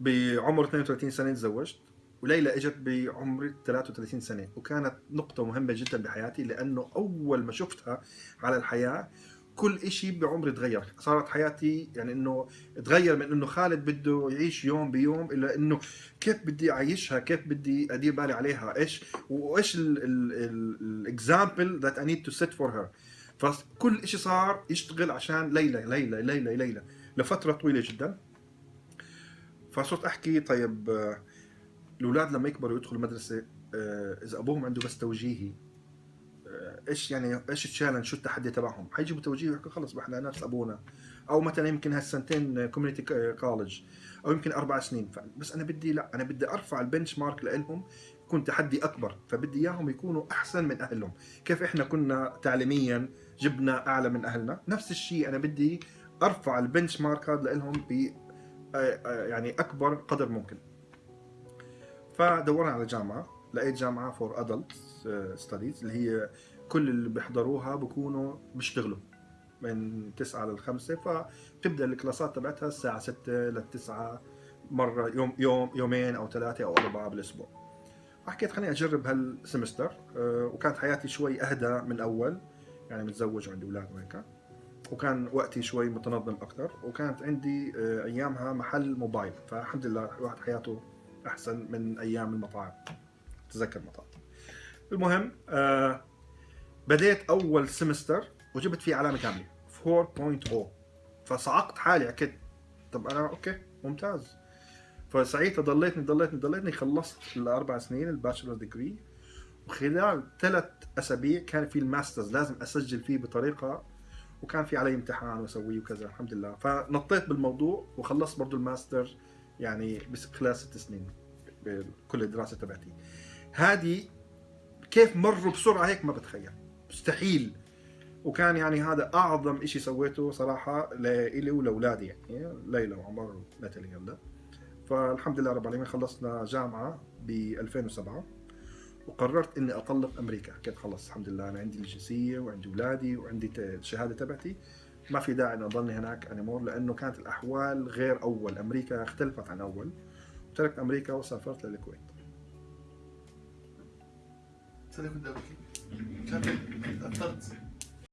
بعمر 32 سنة تزوجت وليلى إجت بعمر 33 سنة وكانت نقطة مهمة جدا بحياتي لأنه أول ما شفتها على الحياة كل شيء بعمري تغير صارت حياتي يعني إنه تغير من إنه خالد بده يعيش يوم بيوم إلى إنه كيف بدي أعيشها كيف بدي أدير بالي عليها إيش وإيش ال example that I need to set for her فكل شيء صار يشتغل عشان ليلى ليلى ليلى ليلى لفترة طويلة جدا. فصرت أحكي طيب آه، الأولاد لما يكبروا يدخلوا مدرسه آه، إذا أبوهم عنده بس توجيهي آه، إيش يعني إيش ال challenge شو التحدي تبعهم؟ حيجيبوا توجيهي ويحكوا خلص إحنا نفس أبونا. أو مثلا يمكن هالسنتين community college أو يمكن أربع سنين. بس أنا بدي لا أنا بدي أرفع ال benchmark لهم يكون تحدي أكبر. فبدي إياهم يكونوا أحسن من أهلهم. كيف إحنا كنا تعليميا جبنا أعلى من أهلنا؟ نفس الشيء أنا بدي أرفع ال benchmark هذا لهم يعني أكبر قدر ممكن. فدورنا على جامعة لقيت جامعة for adult studies اللي هي كل اللي بيحضروها بكونوا بيشتغلوا من 9 ل 5 فبتبدأ الكلاسات تبعتها الساعة 6 ل 9 مرة يوم يوم يومين أو ثلاثة أو أربعة بالأسبوع. حكيت خليني أجرب هال semester آه، وكانت حياتي شوي أهدى من الأول يعني متزوج وعندي أولاد وهيك. وكان وقتي شوي متنظم أكثر وكانت عندي آه، أيامها محل موبايل. فالحمد لله الواحد حياته أحسن من أيام المطاعم. تذكر مطاعم المهم آه بديت أول semester وجبت فيه علامة كاملة 4.0 فصعقت حالي أكيد طب أنا okay ممتاز. فساعتها ضليتني ضليتني ضليتني خلصت الأربع سنين ال bachelor degree وخلال ثلاث أسابيع كان في ال master's لازم أسجل فيه بطريقة وكان في علي امتحان واسويه وكذا الحمد لله. فنطيت بالموضوع وخلصت برضه الماستر يعني خلال ست سنين بكل الدراسة تبعتي. هذه كيف مروا بسرعة هيك ما بتخيل. مستحيل. وكان يعني هذا أعظم شيء سويته صراحة لإلي ولأولادي يعني ليلى وعمر وناتالي هلا فالحمد لله رب العالمين خلصنا جامعة ب 2007 وقررت إني أطلق أمريكا. حكيت خلص الحمد لله أنا عندي الجنسية وعندي أولادي وعندي الشهادة تبعتي. ما في داعي إني أضلني هناك انيمور لأنه كانت الأحوال غير أول. أمريكا اختلفت عن أول. تركت أمريكا وسافرت للكويت. كنت اثرت